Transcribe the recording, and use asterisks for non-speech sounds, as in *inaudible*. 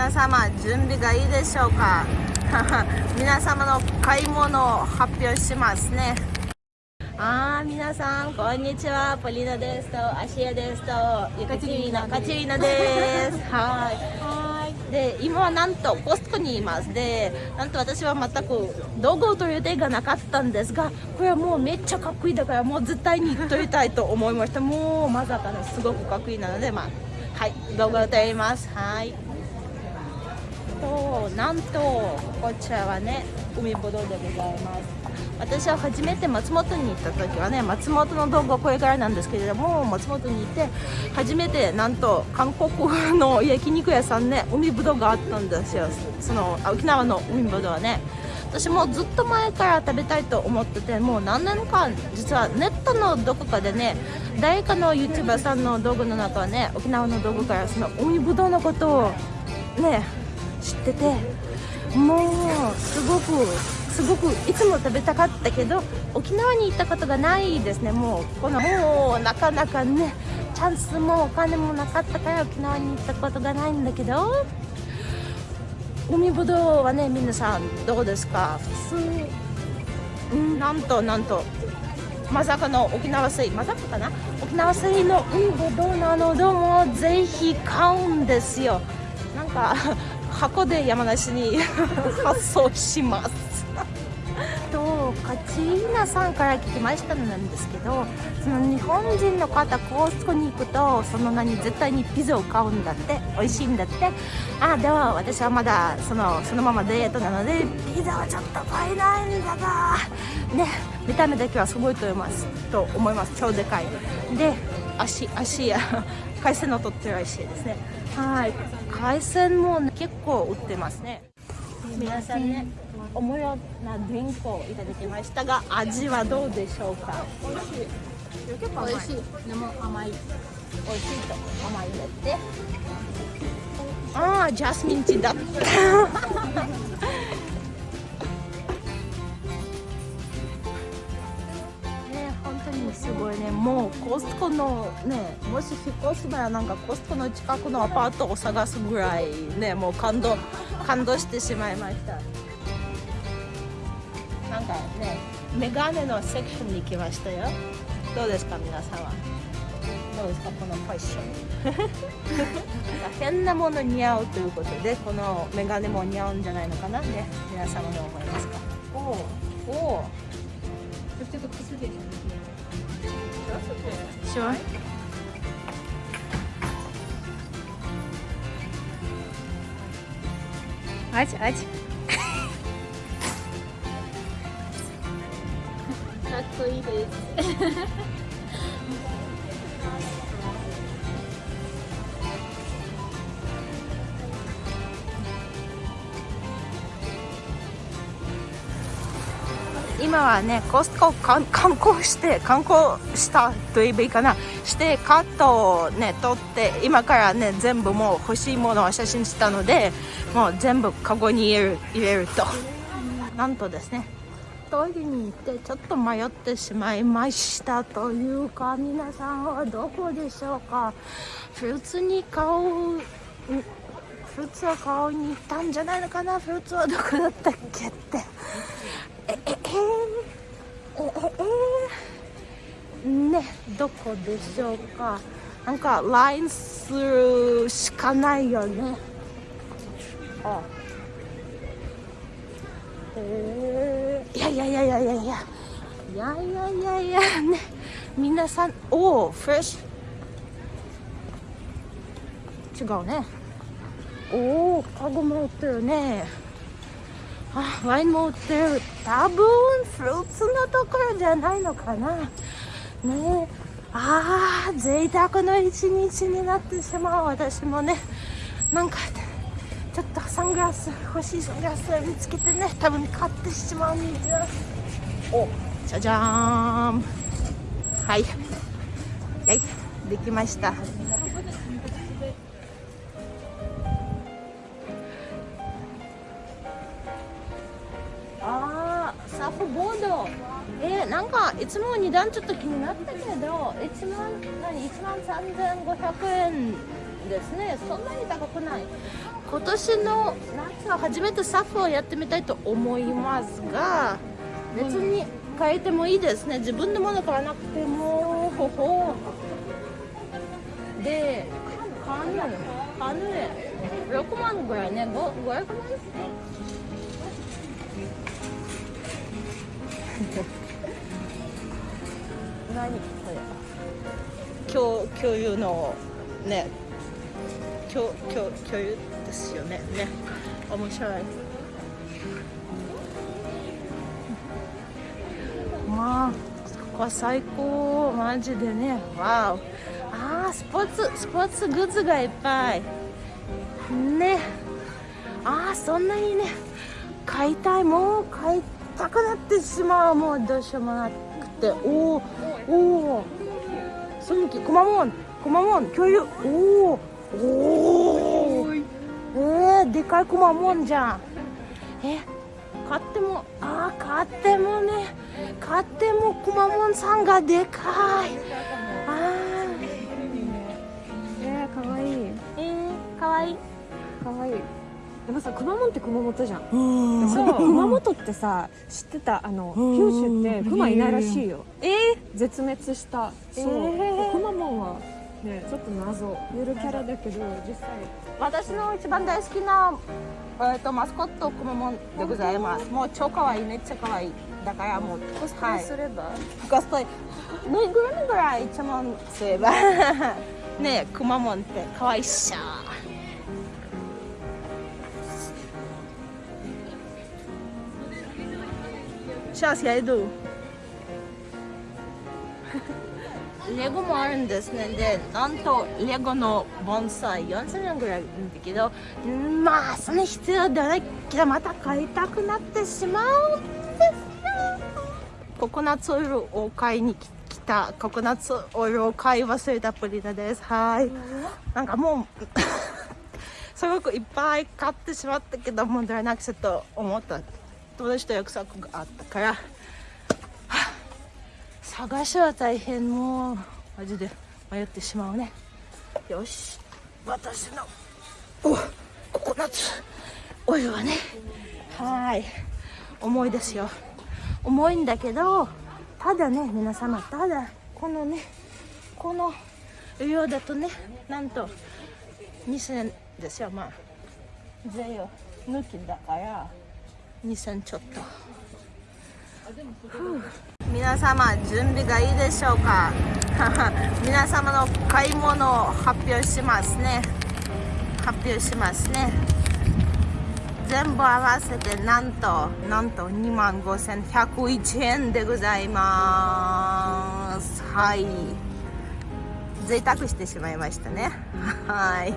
皆様準備がいいでしょうか？*laughs* 皆様の買い物を発表しますね。あー皆さんこんにちは。ポリナですとアシエですとカチリーナカチリーナです。*laughs* はい。で今はなんとコストコにいます。でなんと私は全く道具を取る予定がなかったんですがこれはもうめっちゃかっこいいだからもう絶対に撮りたいと思いました。もうまさかのすごくかっこいいなのでまあはい動画を撮ります。はい。となんとこちらはね海ぶどうでございます。私は初めて松本に行った時はね松本の動画これからなんですけれども松本に行って初めてなんと韓国の焼肉屋さんね海ぶどうがあったんですよ。その沖縄の海ぶどうはね。私もずっと前から食べたいと思っててもう何年間実はネットのどこかでね誰かの YouTuber さんの動画の中はね沖縄の動画からその海ぶどうのことをね知っててもうすごくすごくいつも食べたかったけど沖縄に行ったことがないですね。もうこのもうなかなかねチャンスもお金もなかったから沖縄に行ったことがないんだけど海ぶどうはね皆さんどうですか？普通んなんとなんとまさかの沖縄水まさかかな？沖縄水の海ぶどうなのでもぜひ買うんですよ。なんか箱で山梨に *laughs* 発送します。とカチーナさんから聞きましたのなんですけどその日本人の方コースコに行くとその名に絶対にピザを買うんだって美味しいんだって。あでは私はまだそのそのままデートなのでピザはちょっと買えないんだがね見た目だけはすごいと思います。と思います。超でかい。で足足や海鮮を取ってるらしいですね。はい。海鮮も、ね、結構売ってますね。皆さんねおもろなドリンクをいただきましたが味はどうでしょうか？美味しい。結構美味しいでも甘い。美味しいと甘いんだって。ああジャスミンティーだったすごいね。もうコストコのねもし引っ越すならなんかコストコの近くのアパートを探すぐらいねもう感動感動してしまいました。なんかねメガネのセクションに来ましたよ。どうですか皆さんは？どうですかこのファッション？変なもの似合うということでこのメガネも似合うんじゃないのかな？ね皆様どう思いますか？おおおちょっと崩れちゃう Все. Ать, ать. Как *laughs* 今はねコストコ観光して観光したと言えばいいかな。してカットをね取って今からね全部もう欲しいものを写真したのでもう全部カゴに入れる入れると。なんとですねトイレに行ってちょっと迷ってしまいましたというか皆さんはどこでしょうか。フルーツに買うフルーツを買いに行ったんじゃないのかな。フルーツはどこだったっけって。ねどこでしょうか？なんか LINE するしかないよね。あ。えー、いやいやいやいやいや。いやいやいやいやいやね。皆さんおおフレッシュ違うね。おおカゴも売ってるね。あワインも売ってる。多分フルーツのところじゃないのかな。ね。ああ贅沢の一日になってしまう。私もね。なんかちょっとサングラス欲しいサングラス見つけてね。多分買ってしまうんですよ。おじゃじゃーん。はい。はい。できました。ボード。えー、なんかいつも値段ちょっと気になったけど1万何1万3500円ですね。そんなに高くない。今年の夏は初めてサフをやってみたいと思いますが別に変えてもいいですね。自分のもの買わなくてもほほ。でカヌーカヌー。6万ぐらいね。5 500万？何これ？共共有のね共共共有ですよね。ね。面白い。まあここは最高。マジでね。わお。あスポーツスポーツグッズがいっぱい。ね。ああそんなにね。買いたいもう買いたくなってしまうもうどうしようもなくて。おおおおそのきくまモンくまモン共有。おおおおえー、でかいくまモンじゃん。え買ってもああ買ってもね。買ってもくまモンさんがでかい。あえー、かわいい。ーえー、かわいい。かわいいでもさ熊本って熊本じゃん。うん。そう。熊本ってさ知ってた？あのうん。九州って熊いないらしいよ。えー、絶滅した。そう、えー。熊本はねちょっと謎。ゆるキャラだけど実際。私の一番大好きな、えー、とマスコットくまモンでございます。もう超かわい。いめっちゃかわい。いだからもうコスプレすれば、コスプレ。ぬいぐるみぐらい一万すれば。*laughs* ねえくまモンってかわいいっしょシャースやるレゴもあるんですね。でなんとレゴの盆栽4000円ぐらいなんだけどんまあその必要ではないけどまた買いたくなってしまうんですよ。ココナッツオイルを買いに来たココナッツオイルを買い忘れたプリナです。はい。なんかもう *laughs* すごくいっぱい買ってしまったけど問題なくちょっと思った。友達と約束があったから。探しは大変もうマジで迷ってしまうね。よし私のおココナッツオイルはね。はい重いですよ。重いんだけどただね皆様ただこのねこの量だとねなんと2000円ですよ。まあ税を抜きだから。2000ちょっと。皆様準備がいいでしょうか？*laughs* 皆様の買い物を発表しますね。発表しますね。全部合わせてなんとなんと2万5101円でございます。はい。贅沢してしまいましたね。*laughs* はい。